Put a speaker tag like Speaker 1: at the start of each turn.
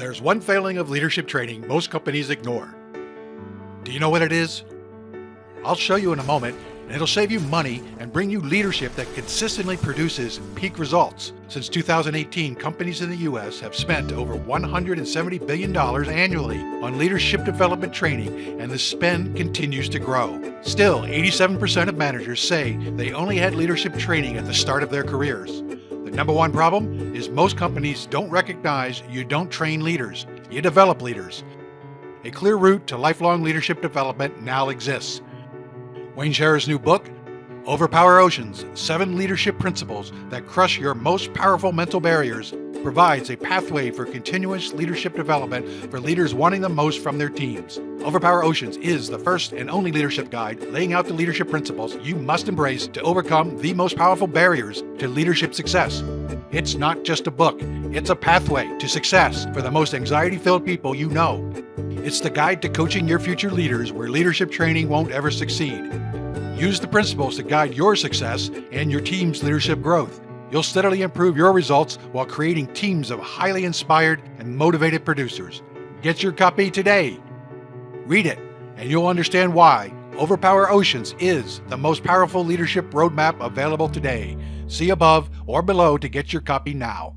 Speaker 1: There's one failing of leadership training most companies ignore. Do you know what it is? I'll show you in a moment, and it'll save you money and bring you leadership that consistently produces peak results. Since 2018, companies in the US have spent over $170 billion annually on leadership development training, and the spend continues to grow. Still, 87% of managers say they only had leadership training at the start of their careers. The number one problem is most companies don't recognize you don't train leaders, you develop leaders. A clear route to lifelong leadership development now exists. Wayne Sherrer's new book, Overpower Oceans Seven Leadership Principles That Crush Your Most Powerful Mental Barriers, provides a pathway for continuous leadership development for leaders wanting the most from their teams. Overpower Oceans is the first and only leadership guide laying out the leadership principles you must embrace to overcome the most powerful barriers to leadership success. It's not just a book, it's a pathway to success for the most anxiety filled people you know. It's the guide to coaching your future leaders where leadership training won't ever succeed. Use the principles to guide your success and your team's leadership growth. You'll steadily improve your results while creating teams of highly inspired and motivated producers. Get your copy today. Read it, and you'll understand why Overpower Oceans is the most powerful leadership roadmap available today. See above or below to get your copy now.